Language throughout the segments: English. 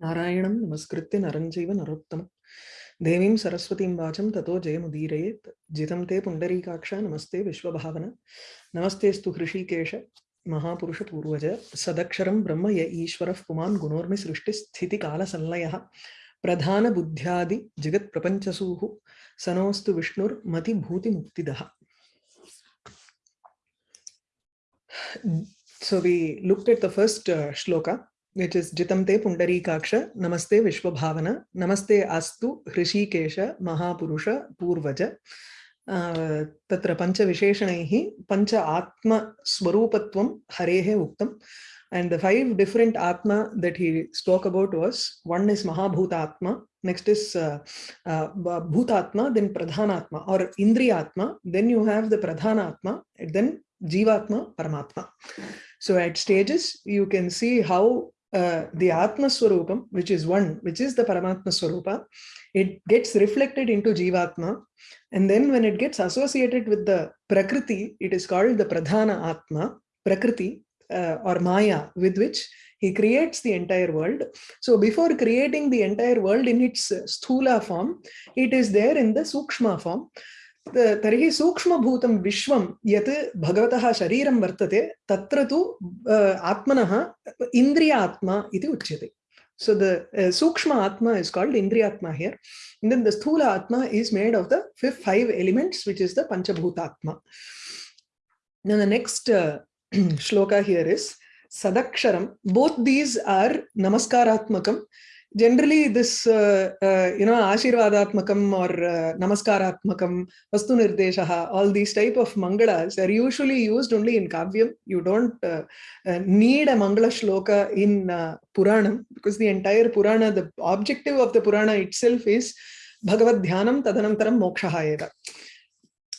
नारायणं नमस्कृत्य नरं चैव नरोत्तमं। देवीं सरस्वतीं वाचं ततो जयमुदीरयेत्। जितं ते पुण्डरीकाक्ष नमस्ते विश्वभावन। नमस्तेऽस्तु हृषीकेश महापुरुषपूर्वज। सदक्षरं ब्रह्म य ईश्वरः पुमान् गुणोर्मि सृष्टिस्थितिकालसंलयः प्रधानबुद्ध्यादि जगत्प्रपञ्चसूः। सनोऽस्तु विष्णुर्मतिभूतिमुक्तिदः So we looked at the first uh, shloka. Which is जितम ते पुंडरीकाक्ष नमस्ते विश्व भावना नमस्ते अस्तु ऋषिकेश महापुरुष पूर्वज तत्र पंच विशेषण पंच आत्म स्वरूप हरे उत्तम एंड द फाइव डिफरेंट आत्मा दट ही स्टॉक अबाउट वर्स वन इज़ महाभूत आत्मा नेक्स्ट इज़ भूतात्मा देन प्रधानात्मा और इंद्रिया आत्मा देन यू हैव द प्रधान आत्मा एंड देन जीवात्मा परमात्मा so at stages, you can see how uh, the Atma Swarupam, which is one, which is the Paramatma Swarupa, it gets reflected into Jivatma. And then when it gets associated with the Prakriti, it is called the Pradhana Atma, Prakriti uh, or Maya, with which he creates the entire world. So before creating the entire world in its Sthula form, it is there in the Sukshma form. तरी सूक्ष्म विश्व यत् भगवत शरीर वर्तते त्र तो आत्मन इंद्रियात्मा उच्य है सो the सूक्ष्म आत्मा इज़ कॉल्ड इंद्रियात्मा हियर इन दिन द स्थूल आत्मा is made of the fifth five elements which is the पंचभूतात्मा। The next shloka here is सदक्षरम both these are नमस्कारात्मकम generally this uh, uh, you know ashirvadatmakam or uh, namaskaratmakam vastu nirdeshaha all these type of mangalas are usually used only in kavyam. You don't uh, uh, need a mangala shloka in uh, puranam because the entire purana the objective of the purana itself is bhagavad dhyanam tadanantaram mokshaha eva.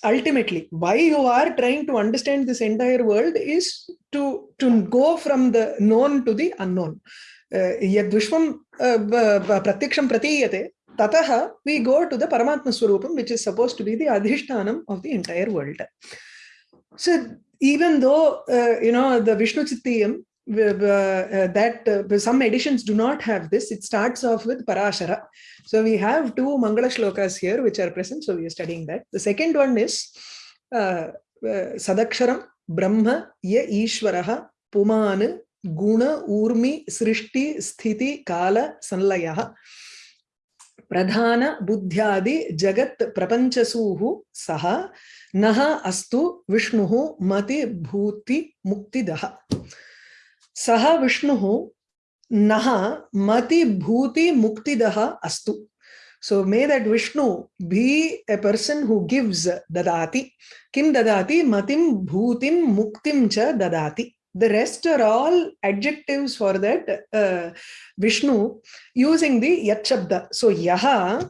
Ultimately why you are trying to understand this entire world is to to go from the known to the unknown yadvishvam pratyaksam pratiyate tataha we go to the paramatma swarupam which is supposed to be the adhishtanam of the entire world so even though uh, you know the vishnu chittiyam uh, that uh, some editions do not have this. It starts off with Parashara. So we have two Mangala shlokas here which are present. So we are studying that. The second one is uh, Sadaksharam Brahma Ye Ishwaraha Puman गुण, ऊर्मि, सृष्टि, स्थिति, काल, संलय। प्रधान, बुद्ध्यादि, जगत् प्रपंचसूहु सह नह अस्तु, विष्णु, मति, भूति मुक्तिदह सह विष्णु नह मति, भूति मुक्तिदह अस्तु। So may that Vishnu be a person who gives ददाति। किम ददाति? मतिम भूतिम मुक्तिम च ददाति। The rest are all adjectives for that uh, Vishnu using the Yat. So Yaha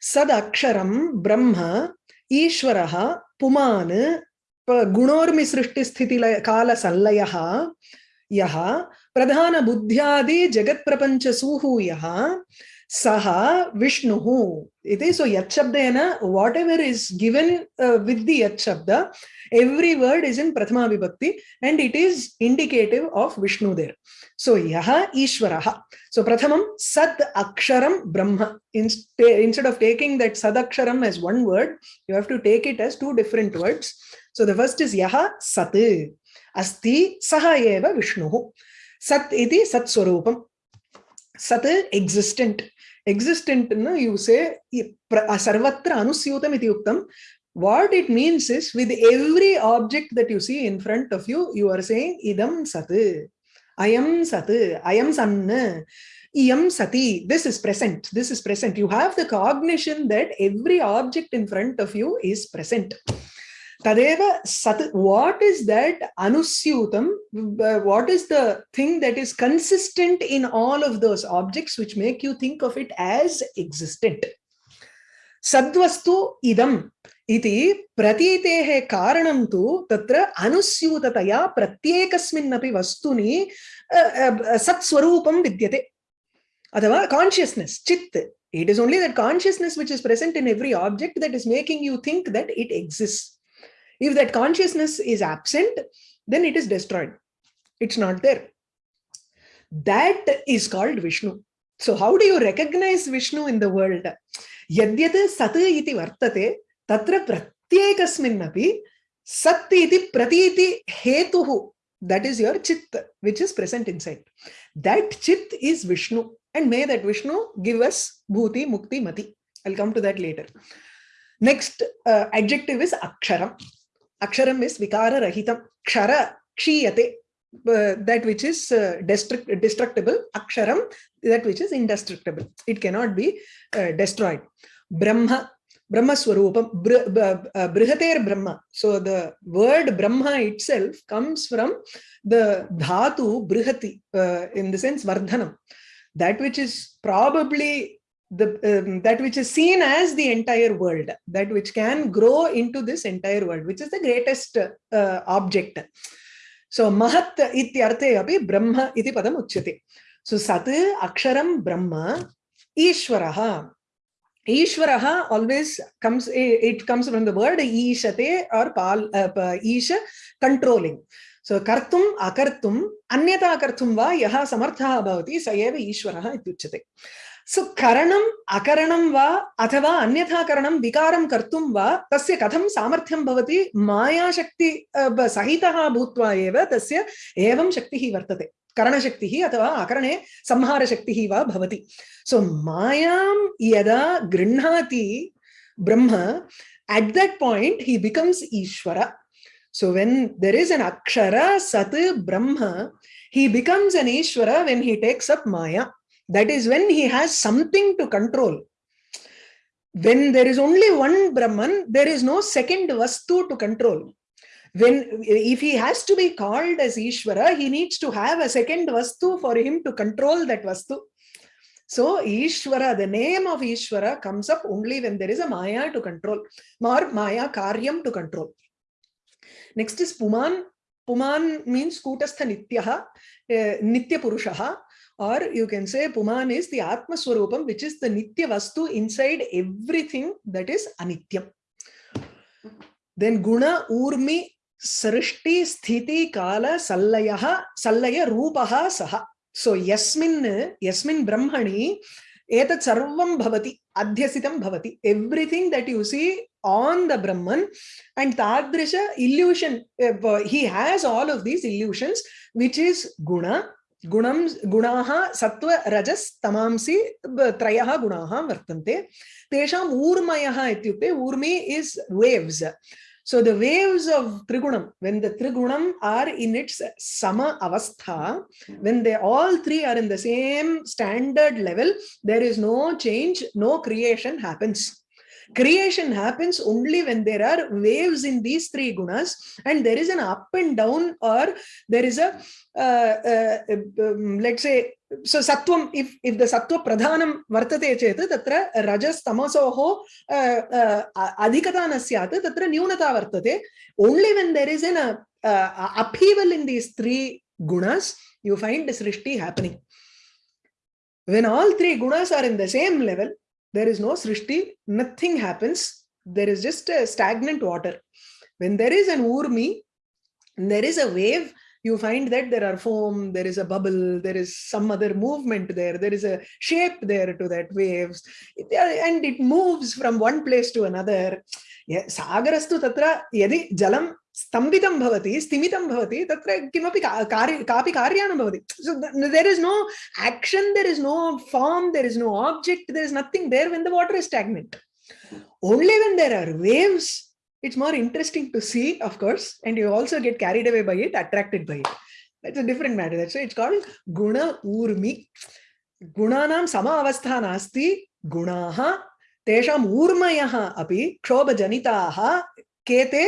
Sad Aksharam Brahma Ishvaraha Puman Gunormi Srishti Kala Sallayaha Yaha Pradhana Buddhyadi Jagat Prapancha Suhu Yaha Saha Vishnuhu. It is so Yat Shabdena, whatever is given uh, with the Yat Shabda, every word is in prathama vibhakti and it is indicative of vishnu there so yaha ishvaraha so prathamam sad aksharam brahma instead of taking that sad aksharam as one word you have to take it as two different words so the first is yaha sat asti saha eva vishnu sat iti sat swarupam sat existent existent you say sarvatra anusyutam iti uktam what it means is with every object that you see in front of you, you are saying idam sat, ayam sat, ayam sanna, iyam sati. This is present. This is present. You have the cognition that every object in front of you is present. Tadeva Sat, what is that anusyutam? Uh, what is the thing that is consistent in all of those objects which make you think of it as existent? Sadvastu idam iti pratitehe karanam tu tatra anusyutataya pratyekasminnapi vastuni uh, uh, satswarupam vidyate. Adhava consciousness, chit. It is only that consciousness which is present in every object that is making you think that it exists if that consciousness is absent then it is destroyed it's not there that is called vishnu So how do you recognize Vishnu in the world? Yadyat sat iti vartate tatra pratyekasminnapi sat iti pratiti hetuhu. That is your chit, which is present inside. That chit is Vishnu. And may that Vishnu give us bhuti, mukti, mati. I'll come to that later. Next uh, adjective is aksharam. Aksharam is vikara rahitam. Kshara, kshiyate. Uh, that which is uh, destruct destructible. Aksharam, that which is indestructible. It cannot be uh, destroyed. Brahma, Brahma Swarupam, uh, Brihater Brahma. So the word Brahma itself comes from the Dhatu Brihati, uh, in the sense Vardhanam. That which is probably the um, that which is seen as the entire world, that which can grow into this entire world, which is the greatest uh, object. So Mahat ityarte api Brahma iti padam uchyate. So Sat Aksharam Brahma Ishwaraha Ishvaraha always comes, it comes from the word Ishate or Pal, uh, Isha, controlling. So kartum akartum anyata kartum va yaha samartha bhavati sayeva ishvaraha ityuchate. सो करणम् अकरणं वा अथवा अन्यथा करणं विकारं कर्तुं वा तस्य कथं सामर्थ्यं भवति मायाशक्ति सहितः भूत्वा एव तस्य एवं शक्तिः वर्तते करणशक्तिः अथवा अकरणे संहारशक्तिः वा भवति सो मायां यदा गृह्णाति Brahman at that point he becomes Ishwar so when there is an akshara sat Brahman he becomes an Ishwar when he takes up maya. That is when he has something to control when there is only one brahman there is no second vastu to control when if he has to be called as Ishvara, he needs to have a second Vastu for him to control that Vastu. So Ishvara, the name of Ishvara comes up only when there is a Maya to control, or Maya Karyam to control. Next is Puman. Puman means Kutastha Nityaha, uh, Nitya Purushaha, or you can say Puman is the Atma Swarupam, which is the Nitya Vastu inside everything that is Anityam. Then Guna, Urmi, Sarishti, Sthiti, Kala, Sallayaha, Sallaya, Rupaha, Saha. So Yasmin, Yasmin Brahmani, Etat Sarvam Bhavati, Adhyasitam Bhavati. Everything that you see on the Brahman and Tadrisha illusion, eh, he has all of these illusions, which is Guna, gunam gunaha sattva rajas tamamsi trayah gunaha vartante tesham urmayah ityukte urmi is waves So the waves of Trigunam, when the Trigunam are in its Sama Avastha, when they all three are in the same standard level, there is no change, no creation happens. Creation happens only when there are waves in these three gunas and there is an up and down or there is a, uh, uh, um, let's say, so sattvam if if the sattva pradhanam vartate chet tatra rajas tamasoho uh, uh, adhikata na syat tatra nyunata vartate. Only when there is an uh, upheaval in these three gunas you find srishti happening. When all three gunas are in the same level there is no Srishti, nothing happens. There is just a stagnant water. When there is an Urmi, there is a wave, you find that there are foam, there is a bubble, there is some other movement there, there is a shape there to that waves, uh, and it moves from one place to another. Sagarastu tatra, yadi jalam स्तम्भितं भवति स्तिमितं भवति तत्र किमपि कार्य कापि कार्याणं भवति so there is no action there is no form there is no object there is nothing there when the water is stagnant only when there are waves it's more interesting to see, of course, and you also get carried away by it, attracted by it. That's a different matter. That's why it's called guna urmi. Gunanam sama avastha nasti, gunaha, tesham urmayaha api, kshoba janitaha, kete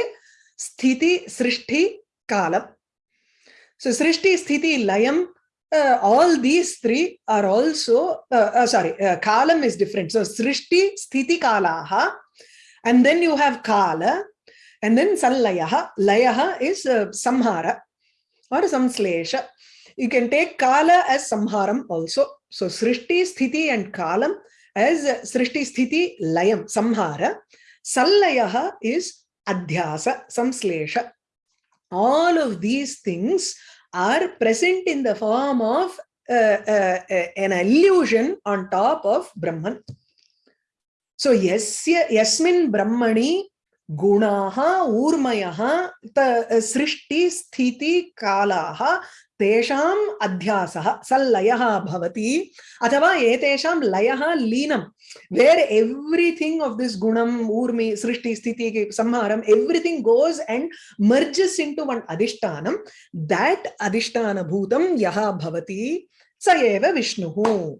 sthiti srishti kalam. So srishti, sthiti, layam, uh, all these three are also, uh, uh, sorry, kalam is different. So srishti, sthiti kalaha and then you have Kala, and then Sallayaha. Layaha is Samhara or Samslesha. You can take Kala as Samharam also. So Srishti, Sthiti and Kalam as Srishti, Sthiti, Layam, Samhara. Sallayaha is Adhyasa, Samslesha. All of these things are present in the form of uh, uh, uh, an illusion on top of Brahman. So yasya yasmin brahmani urmayaha ta srishti sthiti kalaha तेषाम् अध्यासः, सल्लयः भवति। अथवा एतेषां लयः लीनं where everything of this गुणम् ऊर्मि, सृष्टि, स्थिति संहारम् everything goes and merges into one अधिष्ठानं। That अधिष्ठानभूतं यः भवति, स एव विष्णुः।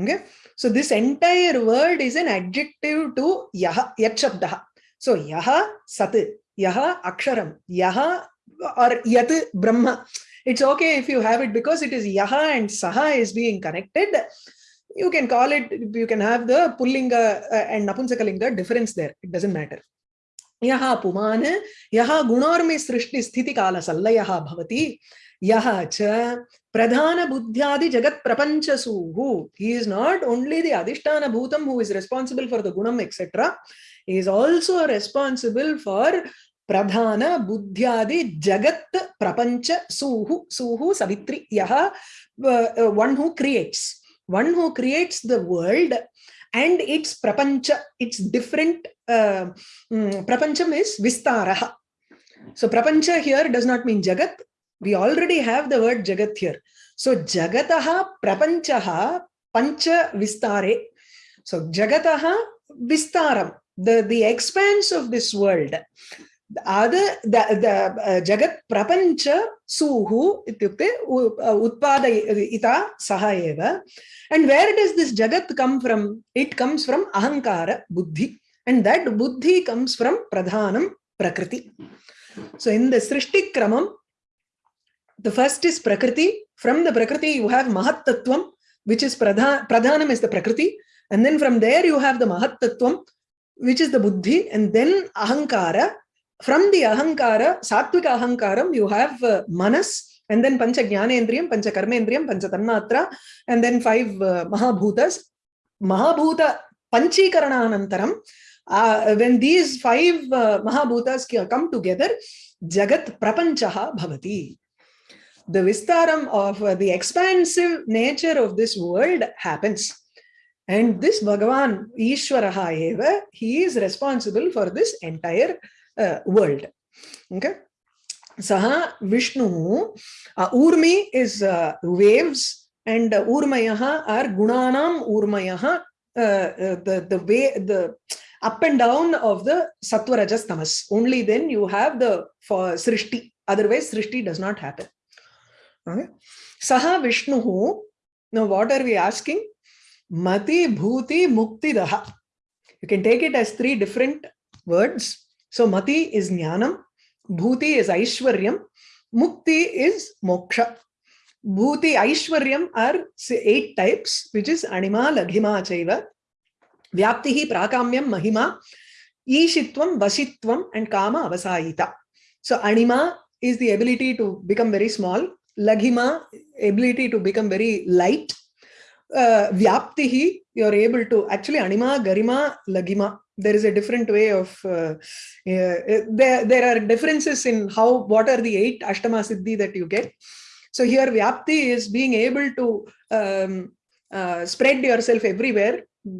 This entire word is an adjective to yah yat shabdah So yaha sat, yaha aksharam, yaha or yat brahma. It's okay if you have it because it is yaha and saha is being connected. You can call it, you can have the pullinga and napunsakalinga difference there. It doesn't matter. यः पुमान् यः गुणोर्मि सृष्टिस्थितिकालसल्लयः भवति यः च प्रधानबुद्ध्यादिजगत्प्रपञ्चसूः he is not only the अधिष्ठानभूतं who is responsible for the गुणम् etcetera is also responsible for Pradhana Buddhyadi Jagat Prapancha Suhu Suhu Savitri Yaha, uh, uh, one who creates, one who creates the world and its Prapancha, its different uh, um, Prapancham is Vistaraha. So Prapancha here does not mean Jagat. We already have the word Jagat here. So Jagataha Prapanchaha Pancha Vistare. So Jagataha Vistaram, the, the expanse of this world. Ada, the, the uh, Jagat Prapancha Suhu ityukte uh, Utpadayita uh, Saha eva. And where does this Jagat come from? It comes from Ahankara Buddhi. And that Buddhi comes from Pradhanam Prakriti. So in the Srishti Kramam, the first is Prakriti. From the Prakriti, you have mahatattvam which is Pradha, Pradhanam is the Prakriti. And then from there, you have the mahatattvam which is the buddhi and then ahankara from the ahankara, sattvika ahankaram, you have uh, manas, and then pancha jnanendriyam, pancha karmendriyam, pancha tanmatra, and then five uh, mahabhutas. Mahabhuta panchikarananantaram, uh, when these five uh, mahabhutas come together, jagat prapanchaha bhavati. The vistaram of uh, the expansive nature of this world happens. And this Bhagavan, Ishwaraha eva, he is responsible for this entire uh, world. Okay. Saha Vishnu, uh, Urmi is uh, waves and uh, Urmayaha are Gunanam Urmayaha, uh, uh, the, the way, the up and down of the Sattva Rajas Tamas. Only then you have the for Srishti. Otherwise, Srishti does not happen. Okay. Saha Vishnu, now what are we asking? Mati Bhuti Mukti Daha. You can take it as three different words. So mati is jnanam, bhuti is aishwaryam, mukti is moksha. Bhuti, aishwaryam are eight types, which is anima, laghima, chaiva, vyaptihi, prakamyam, mahima, ishitvam, vasitvam, and kama, avasayita. So anima is the ability to become very small, laghima, ability to become very light, uh, vyaptihi, you're able to, actually anima, garima, lagima. there is a different way of uh, uh, there there are differences in how what are the eight ashtama siddhi that you get so here vyapti is being able to um, uh, spread yourself everywhere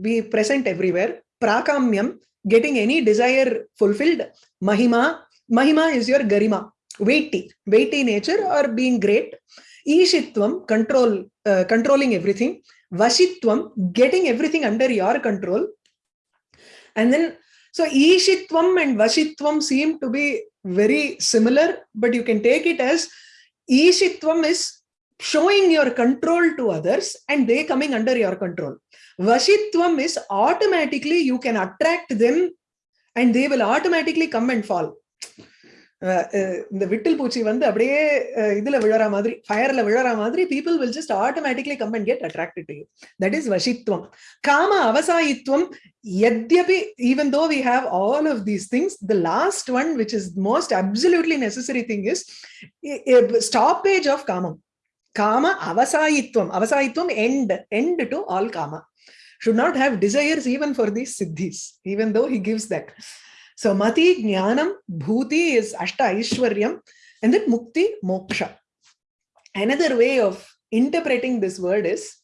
be present everywhere prakamyam getting any desire fulfilled mahima mahima is your garima weighty weighty nature or being great ishitvam control uh, controlling everything vashitvam getting everything under your control and then, so Ishitvam and Vashitvam seem to be very similar, but you can take it as Ishitvam is showing your control to others and they coming under your control. Vashitvam is automatically you can attract them and they will automatically come and fall. இந்த விட்டில் பூச்சி வந்து அப்படியே இதுல விழற மாதிரி ஃபயர்ல விழற மாதிரி people will just automatically come and get attracted to you that is வசித்வம் காம அவசாயித்வம் எத்யபி even though we have all of these things the last one which is most absolutely necessary thing is stoppage of காமம் காம அவசாயித்வம் அவசாயித்வம் end end to all gamma should not have desires even for these siddhis even though he gives that. So mati, jnanam, bhuti is ashta aishwaryam, and then mukti, moksha. Another way of interpreting this word is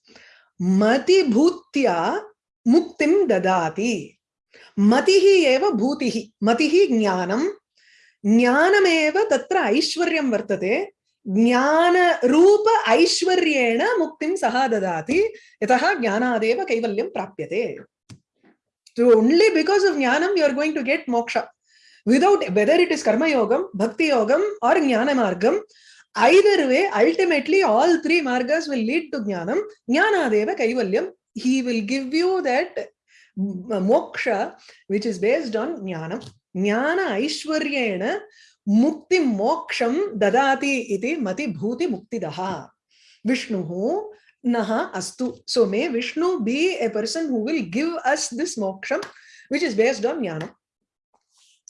Mati Bhutya Muktim Dadati. Matihi eva Bhutihi. Matihi Jnanam. Jnanameva tatra Aishwaryam Vartate. Jnana Rupa Aishwaryena Muktim Saha Dadati. Yataha Jnanadeva Kaivalyam So only because of Jnanam you are going to get moksha. Without whether it is Karma Yogam, Bhakti Yogam or Jnana Margam, either way, ultimately all three margas will lead to Jnanam. Jnanadeva Kaivalyam. He will give you that uh, moksha which is based on Jnanam. Jnana Aishwaryena Mukti Moksham Dadati iti Mati Bhuti Muktidaha. Vishnuhu Naha Astu. So may Vishnu be a person who will give us this moksham which is based on Jnana.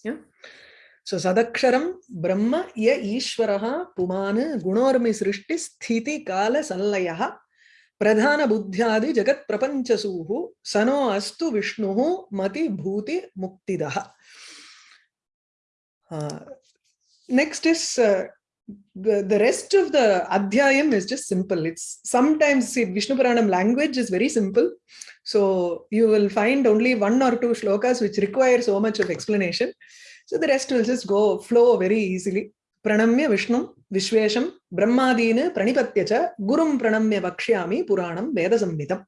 Yeah. So Sadaksharam Brahma Ya Ishvaraha Pumana Gunormi Srishti Sthiti Kala Sanlayaha Pradhana Buddhyadi Jagat Prapanchasuhu Sano Astu Vishnuhu Mati Bhuti Muktidaha. Uh, next is uh, the, the rest of the adhyayam is just simple. It's sometimes see, Vishnu Puranam language is very simple. So you will find only one or two shlokas which require so much of explanation. So the rest will just go flow very easily. Pranamya Vishnu Vishvesham Brahmadina Pranipatyacha Gurum Pranamya Vakshyami Puranam Veda Samhitam.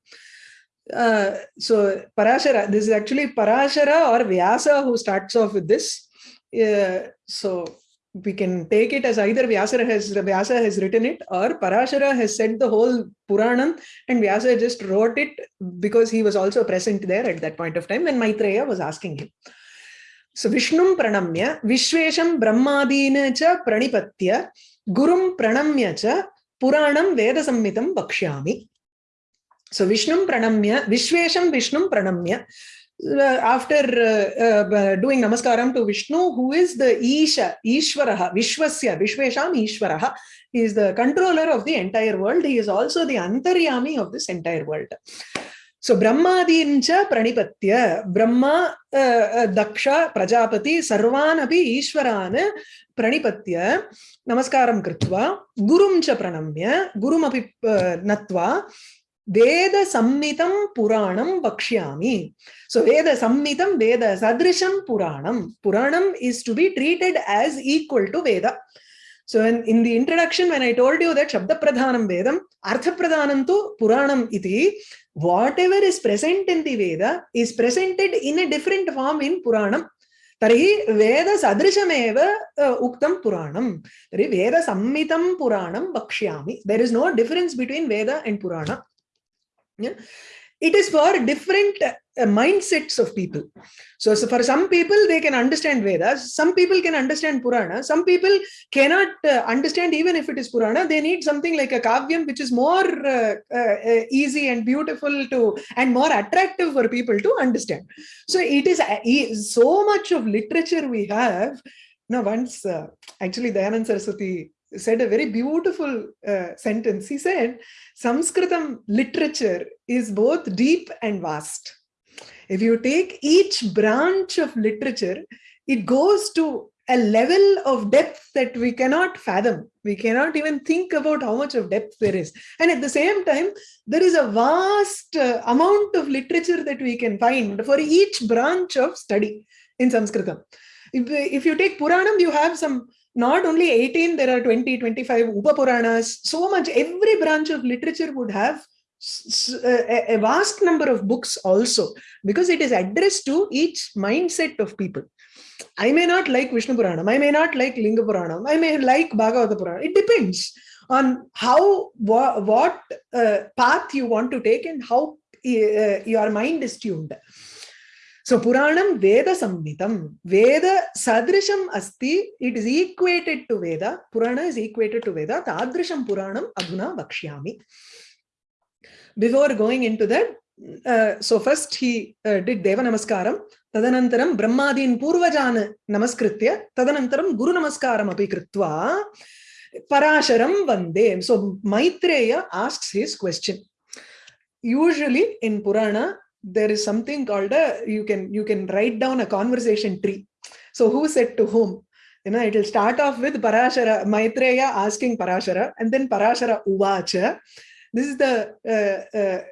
Uh, so Parashara, this is actually Parashara or Vyasa who starts off with this. Uh, so we can take it as either Vyasa has Vyasa has written it or Parashara has said the whole Puranam and Vyasa just wrote it because he was also present there at that point of time when Maitreya was asking him. So Vishnum pranamya, Vishvesham brahmadina cha pranipatya, Gurum pranamya cha Puranam Veda Samhitam Bakshyami. So Vishnum pranamya, Vishvesham Vishnum pranamya. Uh, after uh, uh, doing namaskaram to Vishnu, who is the Isha, Ishvaraha, Vishwasya, Vishvesham Ishvaraha, he is the controller of the entire world. He is also the Antaryami of this entire world. So Brahmadincha Pranipatya, Brahma, uh, uh, Daksha, Prajapati, Sarvan api Ishvaran Pranipatya, Namaskaram Kritva, Gurumcha Pranamya, Gurum api uh, Natva, Veda Sammitam Puranam Vakshyami. So Veda Sammitam, Veda Sadrisham Puranam. Puranam is to be treated as equal to Veda. So in, in the introduction, when I told you that Shabda Pradhanam Vedam, Artha Pradhanam tu Puranam iti, whatever is present in the Veda is presented in a different form in Puranam. तर्हि वेदसदृशमेव उक्तं पुराणं तर्हि वेदसम्मितं पुराणं वक्ष्यामि there is no difference between Veda and Yeah? It is for different uh, mindsets of people. So, so, for some people, they can understand Vedas. Some people can understand Purana. Some people cannot uh, understand even if it is Purana. They need something like a Kavyam, which is more uh, uh, uh easy and beautiful to and more attractive for people to understand. So it is uh, so much of literature we have. Now, once actually Dayanand Saraswati said a very beautiful uh, sentence. He said, Sanskritam literature is both deep and vast. If you take each branch of literature, it goes to a level of depth that we cannot fathom. We cannot even think about how much of depth there is. And at the same time, there is a vast uh, amount of literature that we can find for each branch of study in Sanskritam. If, if you take Puranam, you have some not only 18, there are 20, 25 Upapuranas, so much, every branch of literature would have a, vast number of books also, because it is addressed to each mindset of people. I may not like Vishnu Puranam, I may not like Linga Puranam, I may like Bhagavata Puranam. It depends on how, what, what uh, path you want to take and how uh, your mind is tuned. So Puranam Veda Samhitam. Veda Sadrisham Asti. It is equated to Veda. Purana is equated to Veda. Tadrisham Puranam Adhuna Vakshyami. Before going into that, uh, so first he uh, did Deva Namaskaram. Tadanantaram Brahmadin Purvajan Namaskritya. Tadanantaram Guru Namaskaram api kritva. Parasharam Vande. So Maitreya asks his question. Usually in Purana, there is something called a you can you can write down a conversation tree so who said to whom you know, it will start off with Parashara, Maitreya asking Parashara, and then Parashara Uvacha. This is the, uh, uh,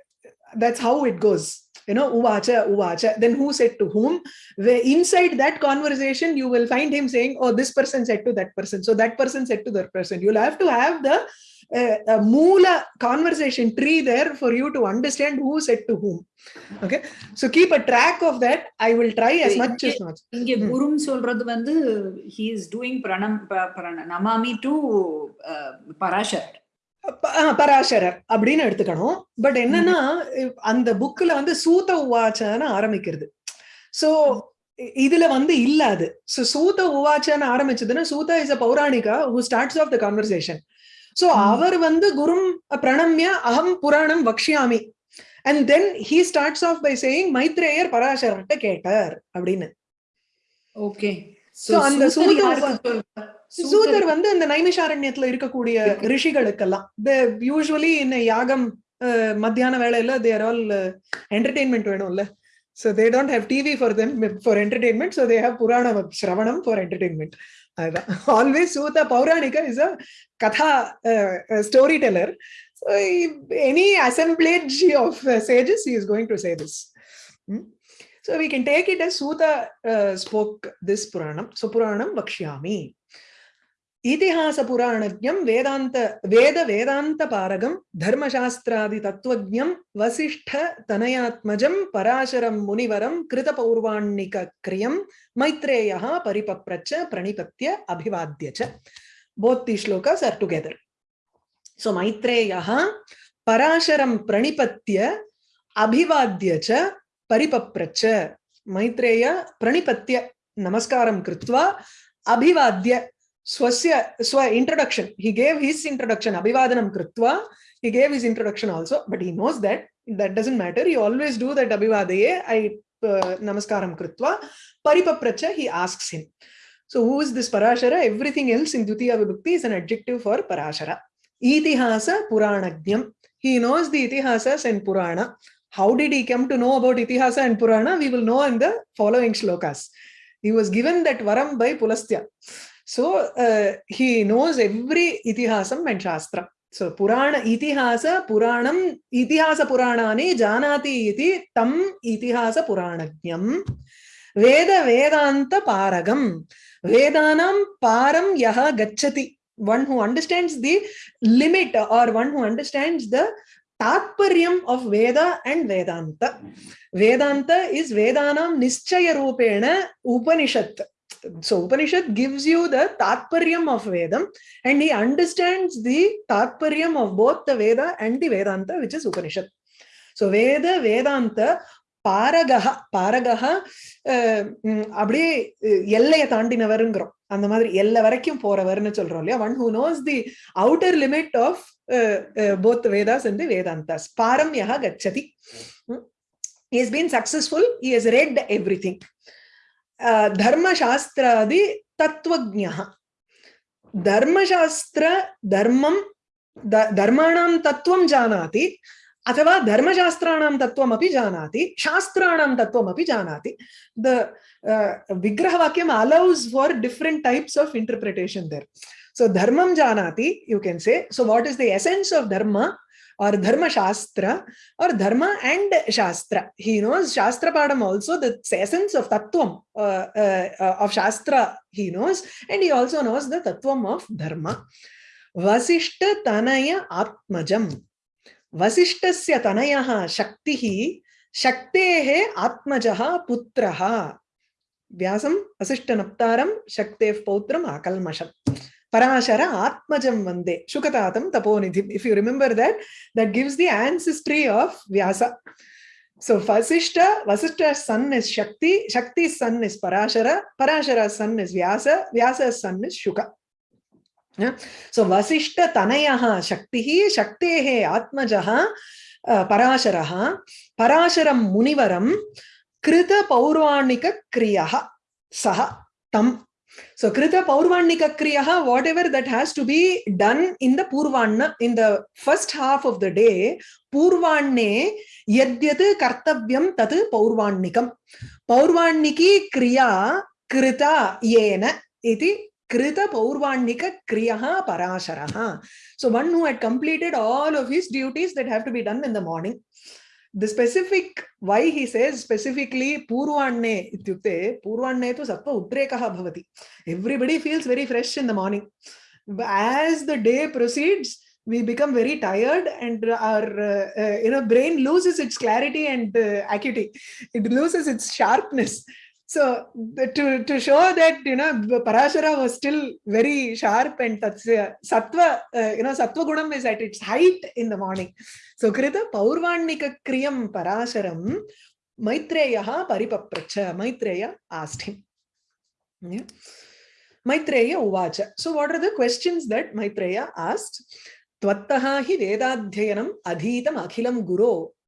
that's how it goes. You know, Uvacha, Uvacha. Then who said to whom? Where inside that conversation, you will find him saying, oh, this person said to that person. So that person said to that person. You'll have to have the uh, a moola conversation tree there for you to understand who said to whom. Okay? So keep a track of that. I will try as much as much இங்க ம். குரும் சொல்றது வந்து he is doing pranam to Parashar ப- ah, பராசரர் அப்படின்னு எடுத்துக்கணும். But என்னன்னா அந்த புக்ல வந்து சூத உவாச்சன்னு ஆரம்பிக்கிறது சோ இதுல வந்து இல்ல அது சோ சூத உவாச்சன்னு ஆரம்பிச்சதுன்னா Suta is a pauranika who starts off the conversation so hmm. அவர் வந்து குரும் பிரணம்ய அகம் புராணம் வக்ஷியாமி. And then he starts off by saying மைத்ரேயர் பராசரர்கிட்ட கேட்டார் அப்படின்னு. ஓகே அந்த சூத சூதர் வந்து இந்த நைமிஷாரண்யத்துல இருக்கக்கூடிய இருக்கு. ரிஷிகளுக்கெல்லாம். யூஸ்வலி இந்த யாகம் மத்தியான வேலையில தேர் ஆல் என்டர்டெயின்மெண்ட் வேணும்ல. So they don't have TV for them for entertainment so they have purana shravanam for entertainment always Sutha Pauranika is a katha uh, a storyteller. So he, any assemblage of uh, sages, he is going to say this. Hmm? So we can take it as Sutha uh, spoke this Puranam. So Puranam Vakshyami. इतिहासपुराणज्ञं वेदान्त वेदवेदान्तपारगं धर्मशास्त्रादितत्त्वज्ञं वसिष्ठतनयात्मजं पराशरं मुनिवरं कृतपौर्वाणिकक्रियं मैत्रेयः परिपप्रच प्रणिपत्य अभिवाद्य च both the shlokas are together so maitreyaha parasharam pranipatya abhivadya cha paripapracha maitreya pranipatya namaskaram कृत्वा अभिवाद्य swasya swa introduction. He gave his introduction abhivadanam krutva. he gave his introduction also but he knows that. That doesn't matter. He always do that abhivadaye i uh, namaskaram krutva. paripapracha he asks him. So who is this parashara? Everything else in dutiya vibhakti is an adjective for parashara. Itihasa puranajnam he knows the itihasas and purana. How did he come to know about itihasa and purana? We will know in the following shlokas. He was given that varam by pulastya. So uh, he knows every itihasam and shastra so purana itihasa puranam itihasa puranani janati iti tam itihasa puranajnam veda vedanta paragam vedanam param yaha gachati one who understands the limit or one who understands the tatparyam of veda and vedanta vedanta is vedanam nischaya rupena upanishad so upanishad gives you the tatparyam of vedam and he understands the tatparyam of both the veda and the vedanta which is upanishad so veda vedanta பாரகஹ பாரகஹ அஹ், உம், அப்படியே அஹ், எல்லையை தாண்டினவருங்கிறோம் அந்த மாதிரி எல்லை வரைக்கும் போறவர்னு சொல்றோம் இல்லையா one who knows the outer limit of both Vedas and Vedantas பாரம் யஹ கச்சதி he has been successful he has read धर्मशास्त्रादि तत्वज्ञः धर्मशास्त्र धर्मं धर्माणां तत्त्वं जानाति, अथवा धर्मशास्त्राणां तत्त्वमपि जानाति, शास्त्राणां तत्त्वमपि जानाति। The vigrahavakyam allows for different types of interpretation there so धर्मं जानाति you can say so what is the essence of dharma or dharma shastra or dharma and shastra he knows shastra padam also the essence of tattvam uh, uh, uh, of shastra he knows and he also knows the tattvam of dharma vasishta tanaya atmajam vasishtस्य तनयः शक्तिः शक्तेः आत्मजः पुत्रः व्यासम् वसिष्ठनप्तारं शक्तेः पौत्रम् आकल्मषम् पराशर आत्मजं वंदे शुकतातं तपोनिधिम् if you remember that that gives the ancestry of vyasa so vasishta vasishta's son is shakti shakti's son is parashara parashara's son is vyasa vyasa's son is shuka Yeah. so vasishta tanayah shaktihi shaktehe atmajah uh, parasharah parasharam munivaram krita paurvanika kriyah saha tam so krita paurvanika Kriya, whatever that has to be done in the purvanna in the first half of the day purvanne yadyat kartavyam tat paurvanikam paurvaniki kriya krita yena iti Krita Paurvanika Kriya Parasharaha. So one who had completed all of his duties that have to be done in the morning. The specific why he says specifically Purvanne ityukte Purvanne to Sattva Utrekaha Bhavati. Everybody feels very fresh in the morning. As the day proceeds, we become very tired and our uh, uh, you know brain loses its clarity and uh, acuity it loses its sharpness so to, to show that, you know, Parashara was still very sharp and tatsya, sattva, uh, you know, sattva gunam is at its height in the morning. So Krita Paurvanika Kriyam Parasharam Maitreya Paripapracha, Maitreya asked him. Yeah. Maitreya Uvacha. So what are the questions that Maitreya asked? Tvattaha hi Vedadhyanam adhitam akhilam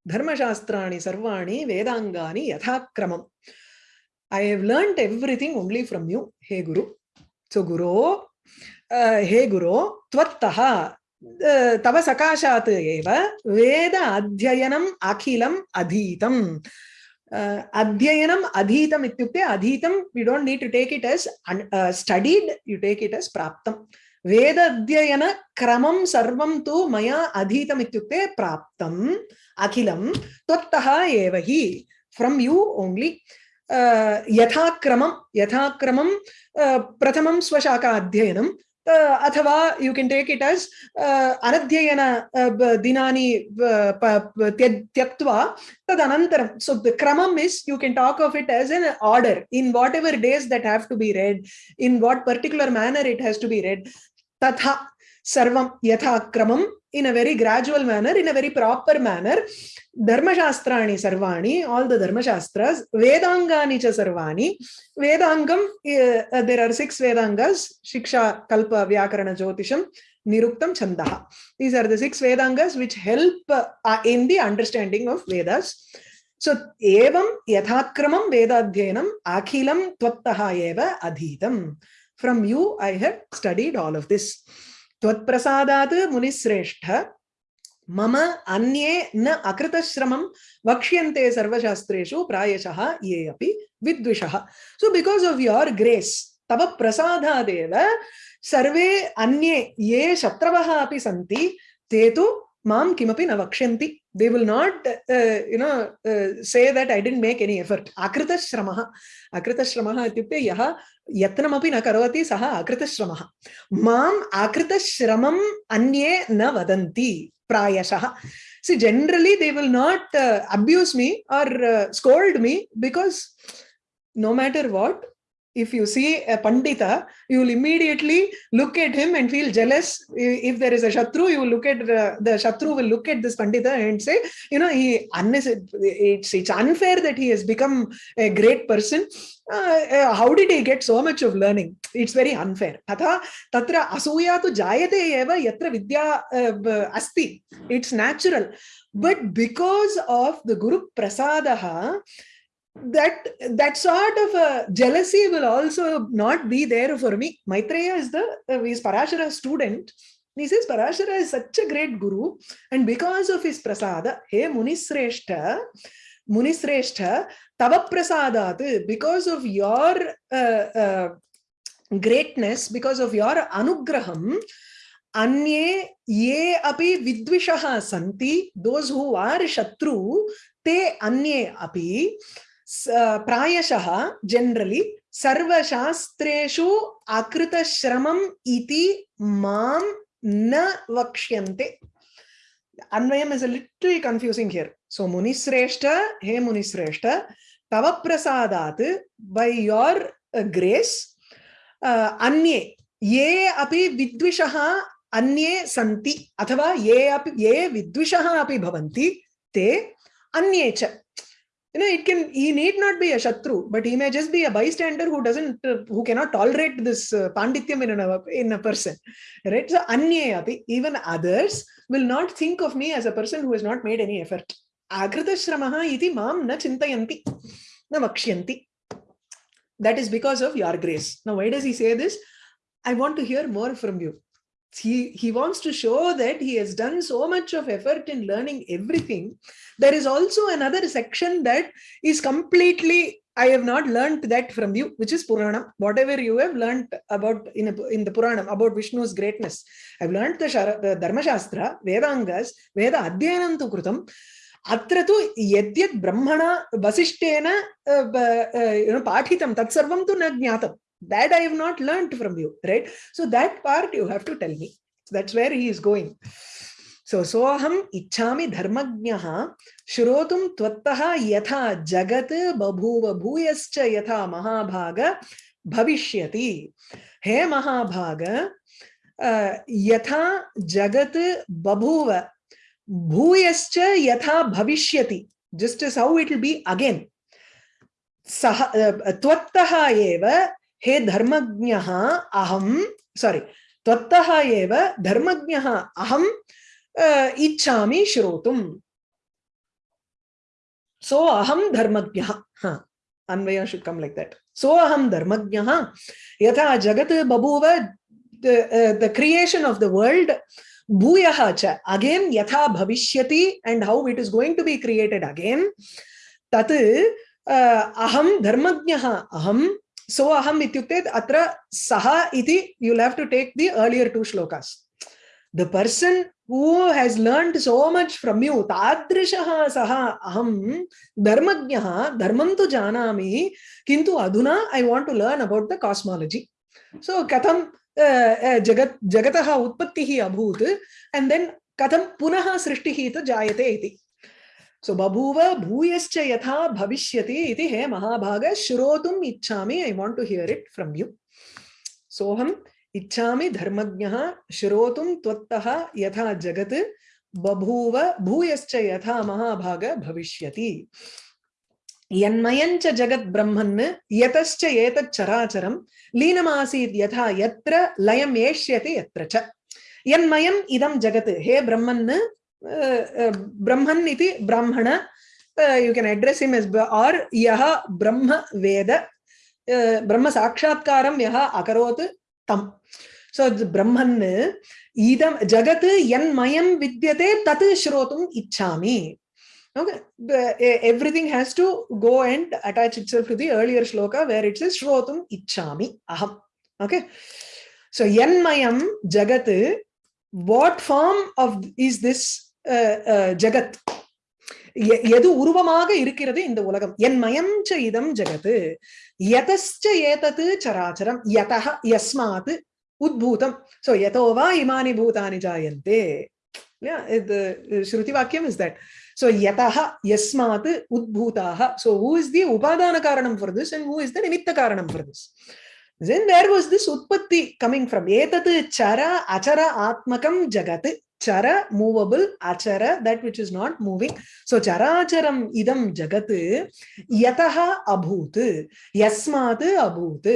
Dharma dharmashaastrani sarvani vedangani yathakramam. I have learnt everything only from you, Hey Guru. So Guru, uh, Hey Guru, Tvattaha, तव सकाशात् एव वेद अध्ययनम् अखिलम् अधीतम् अध्ययनम् अधीतम् इत्युक्ते अधीतं we don't need to take it as uh, studied you take it as प्राप्तम् वेद अध्ययन क्रमं सर्वं तु मया अधीतम् इत्युक्ते प्राप्तम् अखिलं त्वत्तः एव हि फ्रम् यू ओन्ली यथाक्रमं यथाक्रमं प्रथमं स्वशाखा अध्ययनं अथवा you can take it as अनध्ययन दिनानि त्यक्त्वा तदनन्तरं so the kramam is you can talk of it as an order in whatever days that have to be read in what particular manner it has to be read तथा सर्वं यथाक्रमं in a very gradual manner, in a very proper manner. Dharma Shastrani sarvani, all the Dharmashastras, Vedangani cha sarvani. Vedangam, uh, there are six Vedangas, Shiksha, Kalpa, Vyakarana, Jyotisham, Niruktam, Chandaha. These are the six Vedangas which help uh, in the understanding of Vedas. So, evam yathakramam vedadhyanam akhilam tvattaha eva adhitam. From you, I have studied all of this. त्वत्प्रसादात् मुनिश्रेष्ठ। मम अन्ये न अकृतश्रमं वक्ष्यन्ते सर्वशास्त्रेषु प्रायशः ये अपि विद्विषः। So because of your grace तव प्रसादादेव सर्वे अन्ये ये शत्रवः अपि सन्ति ते तु माँ किमपि न वक्ष्यन्ति। They will not uh, you know uh, say that i didn't make akrita shramah ityukte yah यत्नमपि न करोति सः अकृतश्रमः माम् अकृतश्रमम् अन्ये न वदन्ति प्रायशः। See generally they will not abuse me or scold me because no matter what if you see a pandita, you will immediately look at him and feel jealous. If there is a shatru, you will look at the, the shatru will look at this pandita and say, you know, he it's, it's unfair that he has become a great person. Uh, uh, how did he get so much of learning? It's very unfair. Tata tatra asuya tu jayate eva yatra vidya uh, asti. It's natural. But because of the Guru Prasadaha, that that sort of a jealousy will also not be there for me. Maitreya is the uh, is Parashara student. He says Parashara is such a great guru, and because of his prasada, hey Munisreshta, Munisreshta, Tava Prasadat, because of your uh, uh, greatness, because of your anugraham, अन्ये ये अपि विद्विषः सन्ति दोस् हू आर् शत्रु ते अन्ये अपि प्रायशः generally सर्वशास्त्रेषु अकृतश्रमम् इति माँ न वक्ष्यन्ते। अन्वयम् is a little confusing here so मुनिश्रेष्ठ, हे मुनिश्रेष्ठ, तव प्रसादात् बै योर् ग्रेस् अन्ये, ये अपि विद्विषः अन्ये सन्ति, अथवा ये अपि, ये विद्विषः अपि भवन्ति, ते अन्ये च। You know it can he need not be a shatru but he may just be a bystander who doesn't uh, who cannot tolerate this uh, pandityam in a, in a person right? So anye even others will not think of me as a person who has not made any effort. Akrita shramaha iti mam na chintayanti na vakshyanti. That is because of your grace. Now why does he say this? I want to hear more from you he, he wants to show that he has done so much of effort in learning everything. There is also another section that is completely I have not learned that from you, which is Purana. Whatever you have learned about in, a, in the Purana about Vishnu's greatness. I've learned the, Shara, the Dharma Shastra, Vedangas, Veda Adhyanam tu Krutam. Atra tu yadyat brahmana vasishtena uh, uh, you know, patitam tat sarvam tu na jnatam that I have not learnt from you, right? So that part you have to tell me. So that's where he is going. So soham ichhami dharmajnaha shrotum tvattaha yatha jagat babhuva bhuyascha yatha mahabhaga bhavishyati. He mahabhaga uh, yatha jagat babhuva bhuyascha yatha bhavishyati. Just as how it will be again. सह त्वत्तः एव हे धर्म अहम sorry तत्त धर्म अहम इच्छा श्रोत सो अहम धर्मज्ञः। अन्वय शुड् लाइक लैक् सो अहम धर्म यथा जगत बभूव the creation of the world भूय च। अगेन यथा भविष्यति and how it is going to be created again तत् अहम धर्म अहम so aham ityukte atra saha iti you'll have to take the earlier two shlokas the person who has learned so much from you tadrishaha saha aham dharmajnah dharmam tu janami kintu aduna i want to learn about the cosmology so katham jagat jagatah utpattihi abhut and then katham punah srishtihi ta jayate iti सो बभूव भूयश्च यथा भविष्यति इति हे महाभाग, श्रोतुम् इच्छामि I want to hear it from you सोऽहम्, इच्छामि धर्मज्ञः श्रोतुं त्वत्तः यथा जगत्, बभूव भूयश्च यथा महाभाग भविष्यति। यन्मयञ्च जगद्ब्रह्मन्, यतश्च एतच्चराचरं लीनमासीत् यथा यत्र लयम् एष्यते यत्र च। यन्मयम् इदं जगत्, हे ब्रह्मन् uh, you can address him as or yaha brahma veda uh, brahma sakshatkaram yaha akarot tam so brahman idam jagat yanmayam vidyate tat shrotum ichhami okay everything has to go and attach itself to the earlier shloka where it says shrotum ichhami aham okay so yanmayam jagat what form of is this ஜகத் எது உருவமாக இருக்கிறது இந்த உலகம் என் மயம் ச இதம் ஜகத் யதச்ச ஏதத்து சராச்சரம் யதः யஸ்மாத் உத்பூதம் so யதோவா இமானி பூதானி ஜாயந்தே இது ஸ்ருதி வாக்கியம் is that so yataha yasmat udbhutaha so who is the upadana karanam for this and who is the nimitta karanam for this then where was this utpatti coming from etat chara achara atmakam jagat chara movable achara that which is not moving so characharam idam jagat yataha abhut yasmat abhut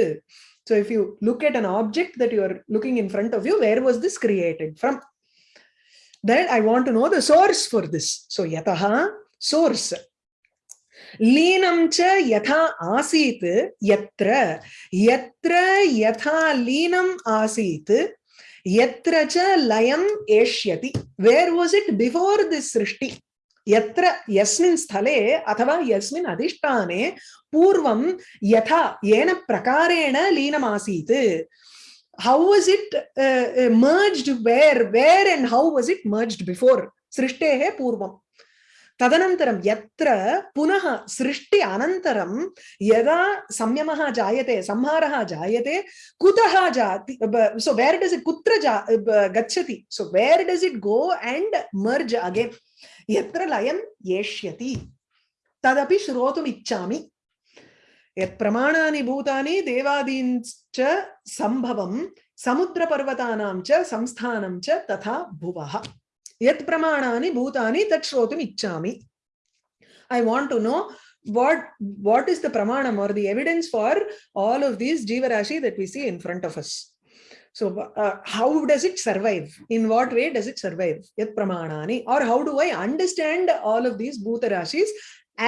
so if you look at an object that you are looking in front of you where was this created from then i want to know the source for this so yataha source लीनं च यथा आसीत् यत्र यत्र यथा लीनम् आसीत् यत्र च लयम् एष्यति। Where was it before this srishti? यत्र यस्मिन् स्थले अथवा यस्मिन् अधिष्ठाने पूर्वं यथा येन प्रकारेण लीनमासीत्। How was it uh, uh merged where where and how was it merged before? srishtehe purvam तदनन्तरं यत्र पुनः सृष्टि अनन्तरं यदा संयमः जायते, संहारः जायते, कुतः जाति सो वेर् डस् इट् कुत्र जा गच्छति? So where does it go and merge again यत्र लयं येष्यति। तदपि श्रोतुम् इच्छामि। भूतानि देवादीञ्च सम्भवं, समुद्रपर्वतानां च संस्थानं च तथा भुवः। Yat pramanani bhutani tat shrotum ichchami i want to know what what is the pramanam or the evidence for all of these jiva rashi that we see in front of us so uh, how does it survive in what way does it survive yat pramanani or how do i understand all of these bhuta rashis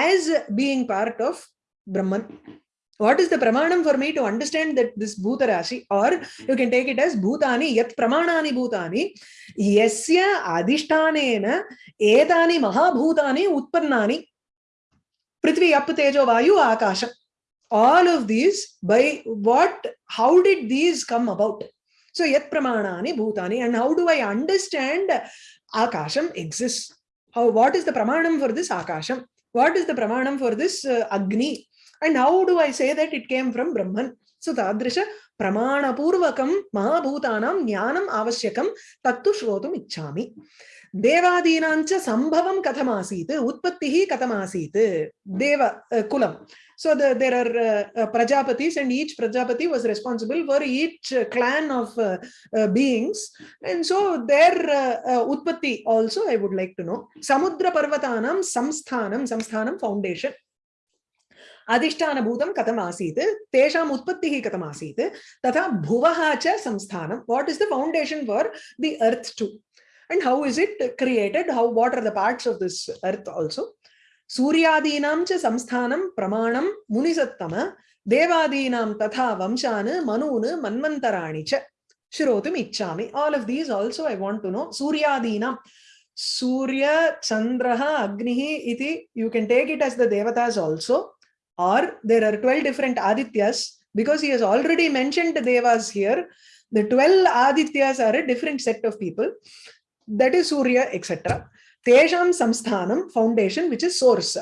as being part of brahman what is the pramanam for me to understand that this bhuta rashi? Or you can take it as bhutani yat pramanani bhutani yasya adhishtanena etani mahabhutani utpannani prithvi ap tejo vayu akasha all of these by what how did these come about? So yat pramanani bhutani and how do i understand akasham exists? How what is the pramanam for this akasham what is the pramanam for this uh, agni and how do i say that it came from brahman so tadrisha प्रमाणपूर्वकं महाभूतानां ज्ञानम् आवश्यकं तत्तु श्रोतुम् इच्छामि देवादीनां च सम्भवं कथमासीत् उत्पत्तिः कथमासीत् देव कुलं so the, there are uh, uh, prajapatis and each prajapati was responsible for each uh, clan of uh, uh, beings and so their uh, uh, utpatti also i would like to know samudra parvatanam samsthanam samsthanam foundation अधिष्ठानभूतं कथम् आसीत् तेषाम् उत्पत्तिः कथम् आसीत् तथा भुवः च संस्थानं what is the foundation for the earth too and how is it created how what are the parts of this earth also सूर्यादीनां च संस्थानं प्रमाणं मुनिसत्तम देवादीनां तथा वंशान् मनून् मन्वन्तराणि च श्रोतुम् इच्छामि all of these also I want to know सूर्यादीनां Surya, Chandraha, Agnihi iti, you can take it as the devatas also, or there are 12 different Adityas because he has already mentioned Devas here. The 12 Adityas are a different set of people that is Surya, etc. Tesham Samsthanam, foundation, which is source.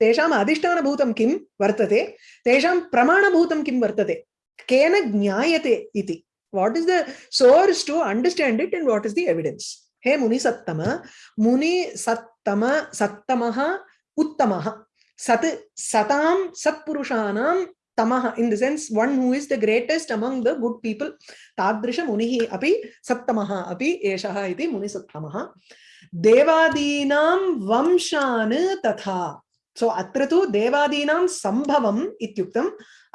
Tesham Adhishtana Bhutam Kim Vartate. Tesham Pramana Bhutam Kim Vartate. Kena Jnayate Iti. What is the source to understand it and what is the evidence? Hey Muni Sattama. Muni Sattama Sattamaha Uttamaha. Sat, satam satpurushanam tamaha in the sense one who is the greatest among the good people. Tadrisha munihi api sattamaha api eshaha iti muni sattamaha. Devadinam vamshan tatha. So अत्र तु देवादीनां सम्भवम् इत्युक्तम्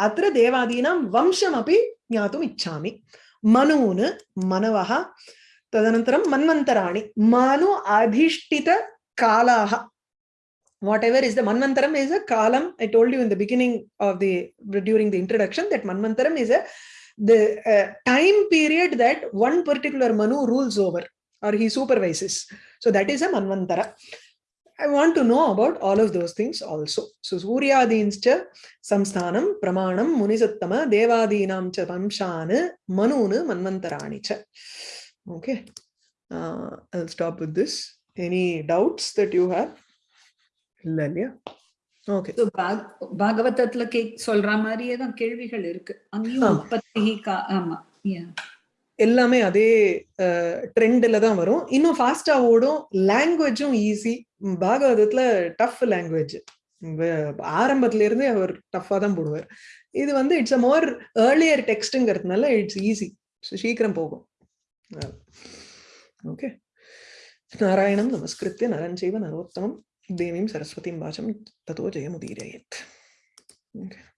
अत्र देवादीनां वंशमपि ज्ञातुम् इच्छामि मनून् मनवः तदनन्तरं मन्वन्तराणि मानु अधिष्ठितकालाः whatever is the manvantaram is a kalam. I told you in the beginning of the during the introduction that manvantaram is a the uh, time period that one particular manu rules over or he supervises. So that is a manvantara i want to know about all of those things also. So suryadinscha samsthanam pramanam munisattama devadinam cha vamshan manun manvantarani cha okay. Uh, i'll stop with this. Any doubts that you have இல்ல இல்லையா? Okay பாகவதத்துல K சொல்ற மாதிரியே தான் கேள்விகள் இருக்கு. அங்கேயும் ஆமா. உற்பத்தி. எல்லாமே அதே ட்ரெண்ட்ல தான் வரும். இன்னும் ஃபாஸ்டா ஓடும். லாங்குவேஜும் ஈஸி பாகவதத்துல டஃப் லாங்குவேஜ் ஆரம்பத்துல இருந்தே அவர் டஃபா தான் போடுவார். இது வந்து இட்ஸ் அ மோர் ஏர்லியர் டெக்ஸ்ட்ங்கிறதுனால இட்ஸ் ஈஸி சீக்கிரம் போகும். ஓகே நாராயணம் நமஸ்கிருத்திய நரஞ்சைவ நரோத்தமம். देवीं सरस्वतीं वाचं ततो जयमुदीरयेत् okay.